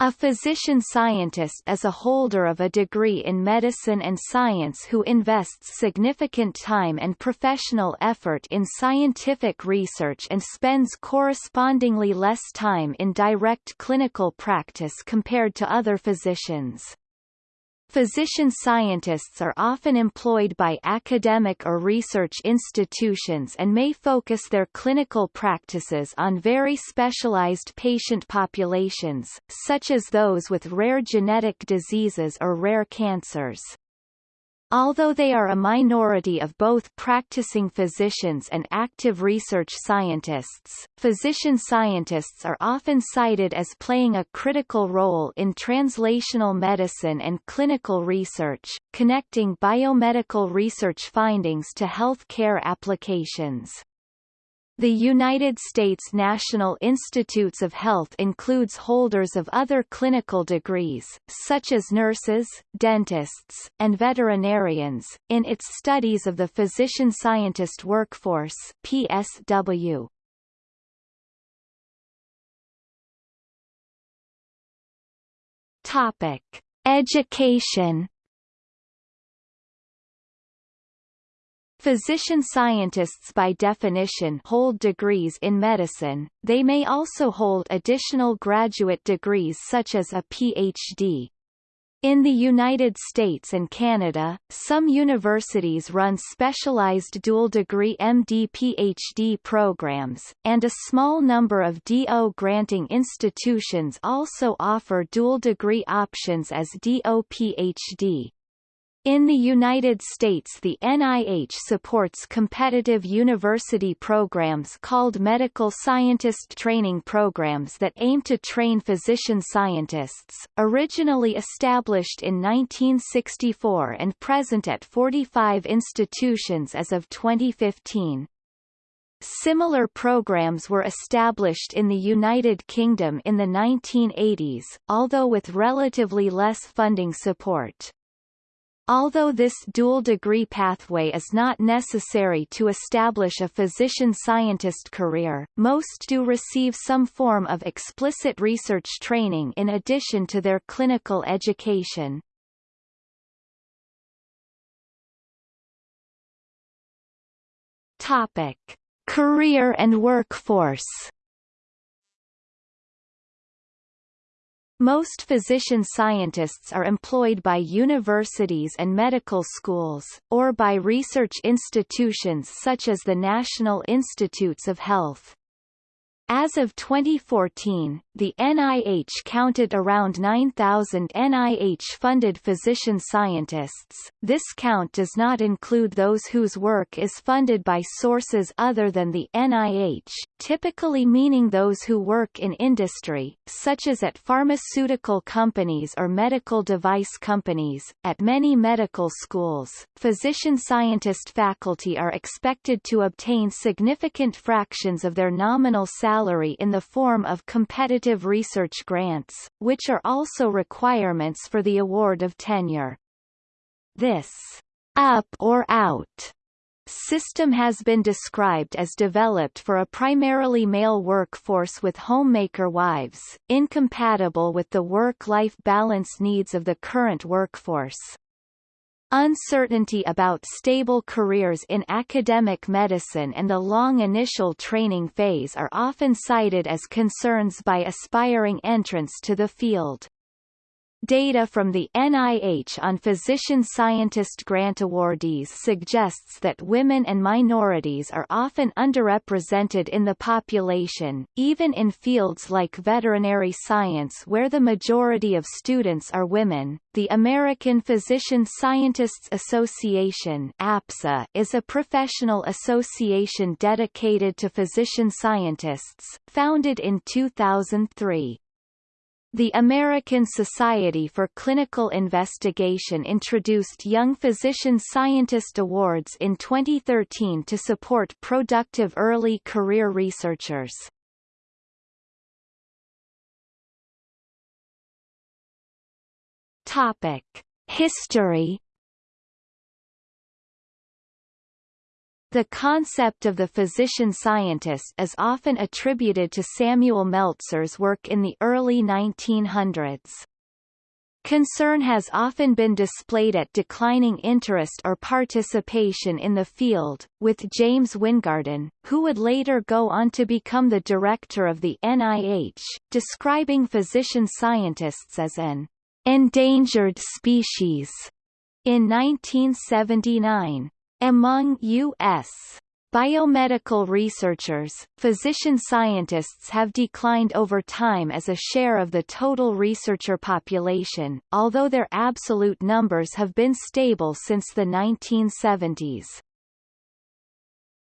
A physician-scientist is a holder of a degree in medicine and science who invests significant time and professional effort in scientific research and spends correspondingly less time in direct clinical practice compared to other physicians. Physician-scientists are often employed by academic or research institutions and may focus their clinical practices on very specialized patient populations, such as those with rare genetic diseases or rare cancers. Although they are a minority of both practicing physicians and active research scientists, physician scientists are often cited as playing a critical role in translational medicine and clinical research, connecting biomedical research findings to health care applications. The United States National Institutes of Health includes holders of other clinical degrees, such as nurses, dentists, and veterinarians, in its Studies of the Physician-Scientist Workforce PSW. Topic. Education Physician-scientists by definition hold degrees in medicine, they may also hold additional graduate degrees such as a Ph.D. In the United States and Canada, some universities run specialized dual-degree MD-PhD programs, and a small number of DO-granting institutions also offer dual-degree options as DO-PhD. In the United States the NIH supports competitive university programs called medical scientist training programs that aim to train physician scientists, originally established in 1964 and present at 45 institutions as of 2015. Similar programs were established in the United Kingdom in the 1980s, although with relatively less funding support. Although this dual degree pathway is not necessary to establish a physician-scientist career, most do receive some form of explicit research training in addition to their clinical education. Topic: Career and workforce Most physician-scientists are employed by universities and medical schools, or by research institutions such as the National Institutes of Health. As of 2014, the NIH counted around 9,000 NIH-funded physician scientists. This count does not include those whose work is funded by sources other than the NIH, typically meaning those who work in industry, such as at pharmaceutical companies or medical device companies. At many medical schools, physician scientist faculty are expected to obtain significant fractions of their nominal salary in the form of competitive research grants, which are also requirements for the award of tenure. This up or out system has been described as developed for a primarily male workforce with homemaker wives, incompatible with the work-life balance needs of the current workforce. Uncertainty about stable careers in academic medicine and the long initial training phase are often cited as concerns by aspiring entrants to the field. Data from the NIH on physician-scientist grant awardees suggests that women and minorities are often underrepresented in the population, even in fields like veterinary science where the majority of students are women. The American Physician Scientists Association (APSA) is a professional association dedicated to physician scientists, founded in 2003. The American Society for Clinical Investigation introduced Young Physician Scientist Awards in 2013 to support productive early career researchers. Topic: History The concept of the physician-scientist is often attributed to Samuel Meltzer's work in the early 1900s. Concern has often been displayed at declining interest or participation in the field, with James Wyngaarden, who would later go on to become the director of the NIH, describing physician-scientists as an endangered species in 1979. Among U.S. biomedical researchers, physician scientists have declined over time as a share of the total researcher population, although their absolute numbers have been stable since the 1970s.